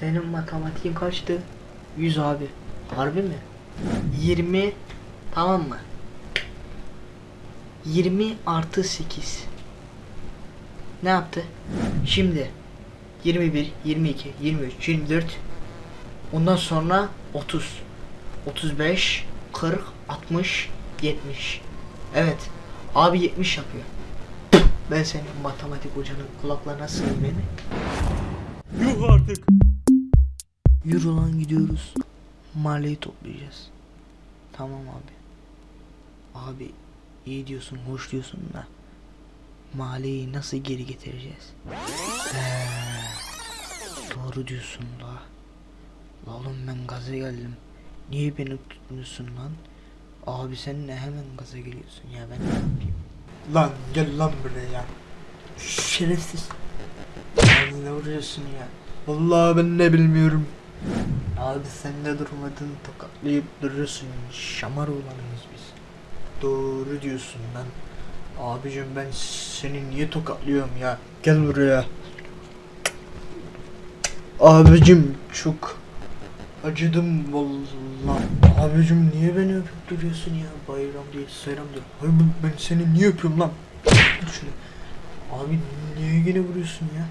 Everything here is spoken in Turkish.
Senin matematiğin kaçtı? 100 abi. Harbi mi? 20 tamam mı? 20 artı 8. Ne yaptı? Şimdi 21, 22, 23, 24 Ondan sonra 30 35 40 60 70 Evet Abi 70 yapıyor Ben senin matematik hocanın kulaklarına sığayım beni Yürü lan gidiyoruz. Mahalleyi toplayacağız. Tamam abi. Abi iyi diyorsun, hoş diyorsun da mahalleyi nasıl geri getireceğiz? He, doğru diyorsun la. La oğlum ben gaza geldim. Niye beni tutmuyorsun lan? Abi sen ne hemen gaza geliyorsun ya ben ne yapayım? Lan gel lan buraya. Şerefsiz. Ne vuruyorsun ya? Vallahi ben ne bilmiyorum. Abi sen de durmadın tokatlayıp duruyorsun. Şamar olanıyız biz. Doğru diyorsun lan. Abicim ben seni niye tokatlıyorum ya? Gel buraya. Abicim çok acıdım vallahi. Abicim niye beni öpüp duruyorsun ya? Bayram değil, sayram değil. Hayır ben, seni niye öpüyorum lan? Şunu. Abi niye yine vuruyorsun ya?